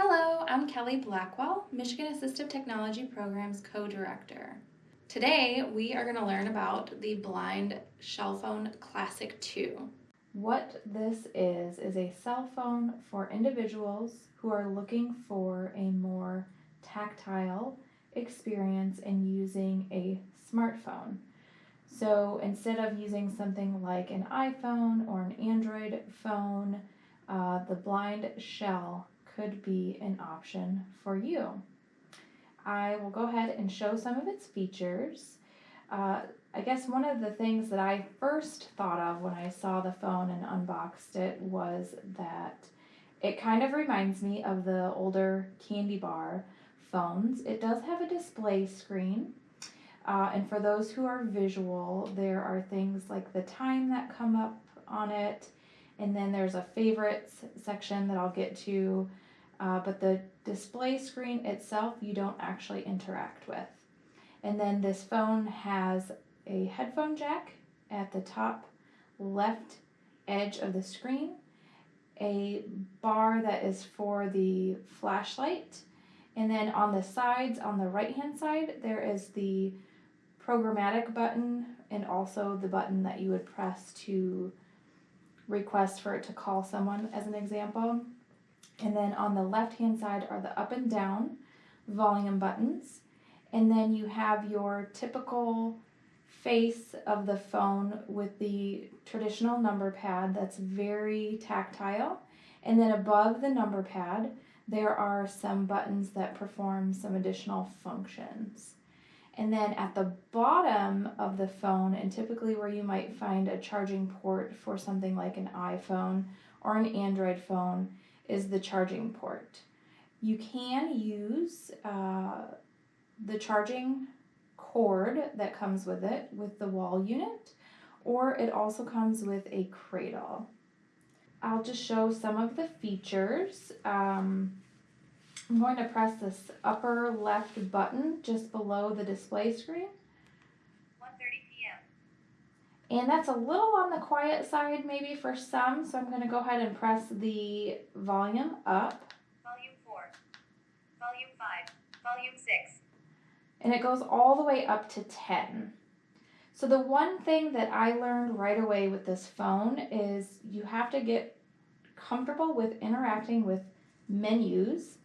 Hello, I'm Kelly Blackwell, Michigan Assistive Technology Programs Co-Director. Today, we are going to learn about the Blind Shell Phone Classic 2. What this is, is a cell phone for individuals who are looking for a more tactile experience in using a smartphone. So instead of using something like an iPhone or an Android phone, uh, the BlindShell could be an option for you. I will go ahead and show some of its features. Uh, I guess one of the things that I first thought of when I saw the phone and unboxed it was that it kind of reminds me of the older candy bar phones. It does have a display screen. Uh, and for those who are visual, there are things like the time that come up on it. And then there's a favorites section that I'll get to. Uh, but the display screen itself, you don't actually interact with. And then this phone has a headphone jack at the top left edge of the screen, a bar that is for the flashlight, and then on the sides, on the right hand side, there is the programmatic button and also the button that you would press to request for it to call someone as an example. And then on the left hand side are the up and down volume buttons. And then you have your typical face of the phone with the traditional number pad that's very tactile. And then above the number pad, there are some buttons that perform some additional functions. And then at the bottom of the phone, and typically where you might find a charging port for something like an iPhone or an Android phone, is the charging port. You can use uh, the charging cord that comes with it with the wall unit, or it also comes with a cradle. I'll just show some of the features. Um, I'm going to press this upper left button just below the display screen. 1.30 p.m. And that's a little on the quiet side maybe for some, so I'm going to go ahead and press the volume up. Volume 4. Volume 5. Volume 6. And it goes all the way up to 10. So the one thing that I learned right away with this phone is you have to get comfortable with interacting with menus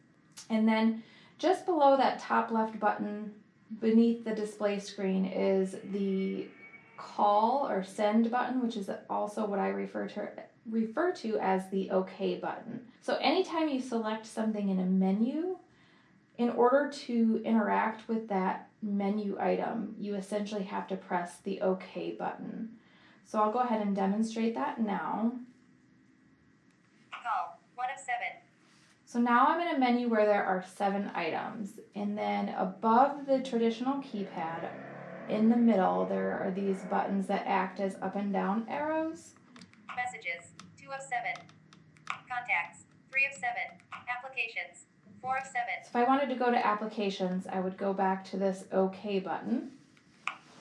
and then just below that top left button beneath the display screen is the call or send button, which is also what I refer to refer to as the OK button. So anytime you select something in a menu, in order to interact with that menu item, you essentially have to press the OK button. So I'll go ahead and demonstrate that now. Call. 1 of 7. So now I'm in a menu where there are seven items. And then above the traditional keypad, in the middle, there are these buttons that act as up and down arrows. Messages. 2 of 7. Contacts. 3 of 7. Applications. 4 of 7. So if I wanted to go to applications, I would go back to this OK button.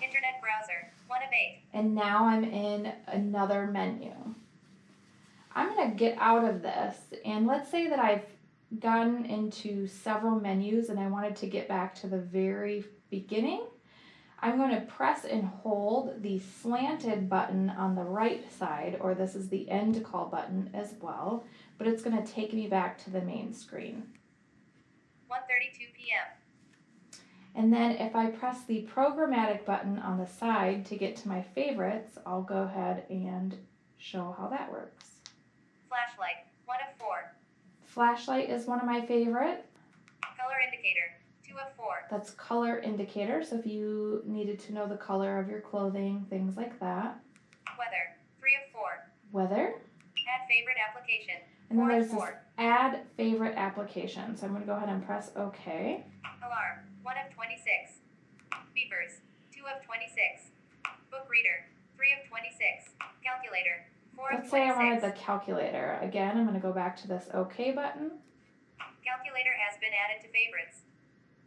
Internet browser. 1 of 8. And now I'm in another menu. I'm going to get out of this and let's say that I've gotten into several menus and I wanted to get back to the very beginning, I'm going to press and hold the slanted button on the right side, or this is the end call button as well, but it's going to take me back to the main screen. 1.32 p.m. And then if I press the programmatic button on the side to get to my favorites, I'll go ahead and show how that works. Flashlight. 1 of 4. Flashlight is one of my favorite. Color indicator. 2 of 4. That's color indicator, so if you needed to know the color of your clothing, things like that. Weather. 3 of 4. Weather. Add favorite application. And then 4 there's of this 4. add favorite application. So I'm going to go ahead and press OK. Alarm. 1 of 26. Beepers. 2 of 26. Book reader. 3 of 26. Calculator. 4 of 26. Let's say I 26. wanted the calculator. Again, I'm going to go back to this OK button. Calculator has been added to favorites.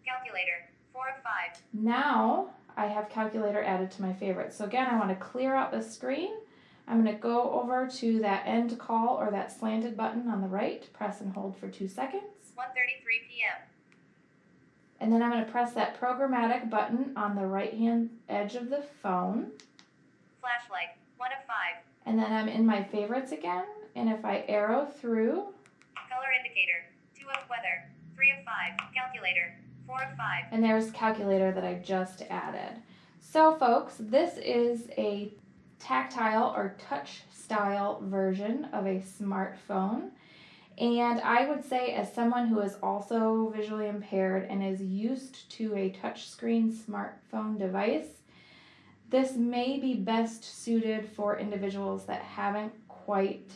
Calculator. 4 of 5. Now I have calculator added to my favorites. So again, I want to clear out the screen I'm going to go over to that end call or that slanted button on the right, press and hold for two seconds. 1:33 p.m. And then I'm going to press that programmatic button on the right hand edge of the phone. Flashlight. 1 of 5. And then I'm in my favorites again. And if I arrow through, Color indicator. 2 of weather. 3 of 5. Calculator. 4 5. and there's calculator that I just added. So folks, this is a tactile or touch style version of a smartphone. And I would say, as someone who is also visually impaired and is used to a touchscreen smartphone device, this may be best suited for individuals that haven't quite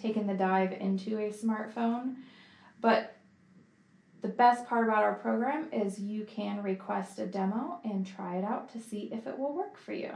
taken the dive into a smartphone. But the best part about our program is you can request a demo and try it out to see if it will work for you.